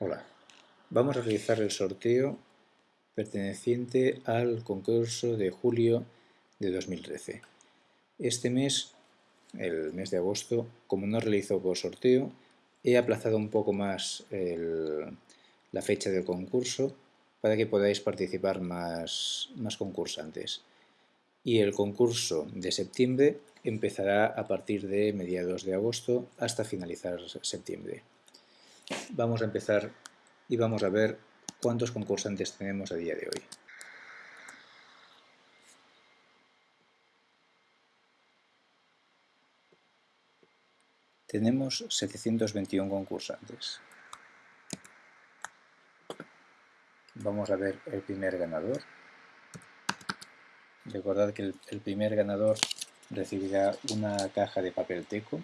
Hola, vamos a realizar el sorteo perteneciente al concurso de julio de 2013. Este mes, el mes de agosto, como no realizo por sorteo, he aplazado un poco más la fecha del concurso para que podáis participar más, más concursantes. Y el concurso de septiembre empezará a partir de mediados de agosto hasta finalizar septiembre. Vamos a empezar y vamos a ver cuántos concursantes tenemos a día de hoy. Tenemos 721 concursantes. Vamos a ver el primer ganador. Recordad que el, primer ganador recibirá una caja de papel teco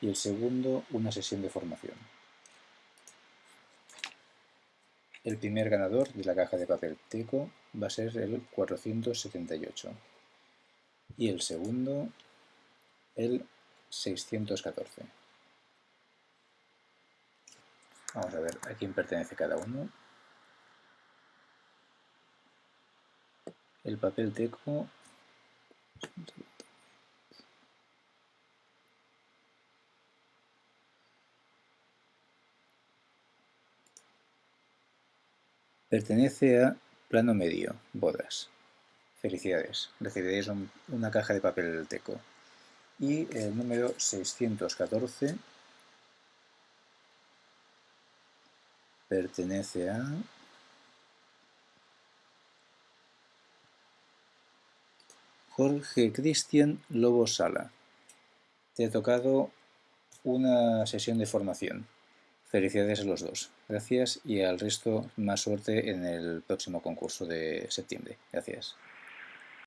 y el segundo una sesión de formación. El primer ganador de la caja de papel teco va a ser el 478 y el segundo el 614. Vamos a ver a quién pertenece cada uno. El papel teco Pertenece a plano medio, bodas. Felicidades, recibiréis una caja de papel teco. Y el número 614 pertenece a... Jorge Cristian Lobo Sala. Te ha tocado una sesión de formación. Felicidades a los dos. Gracias y al resto más suerte en el próximo concurso de septiembre. Gracias.